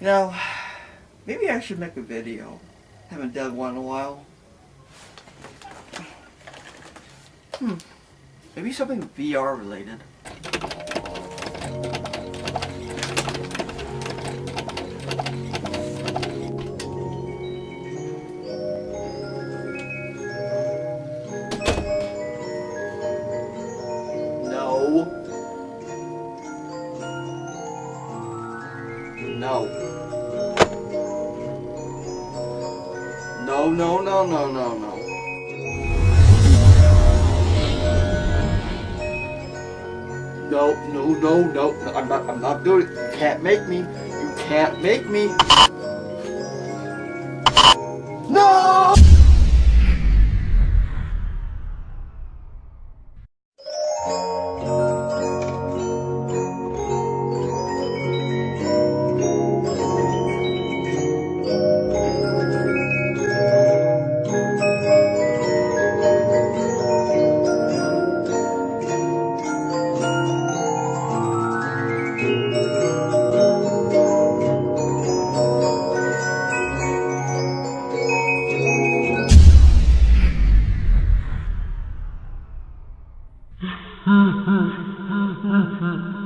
You know, maybe I should make a video. Haven't done one in a while. Hmm. Maybe something VR related. No. No, no, no, no, no, no. No, no, no, no, no, I'm not, I'm not doing it. You can't make me. You can't make me. No! Ha ha ha ha ha.